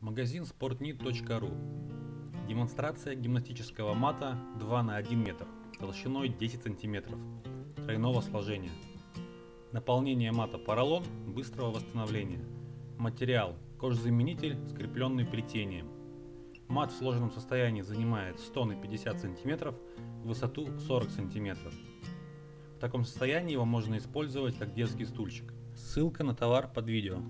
Магазин sportnit.ru Демонстрация гимнастического мата 2 на 1 метр, толщиной 10 сантиметров, тройного сложения. Наполнение мата поролон быстрого восстановления. Материал кожзаменитель, скрепленный плетением. Мат в сложенном состоянии занимает 100 на 50 сантиметров, высоту 40 сантиметров. В таком состоянии его можно использовать как детский стульчик. Ссылка на товар под видео.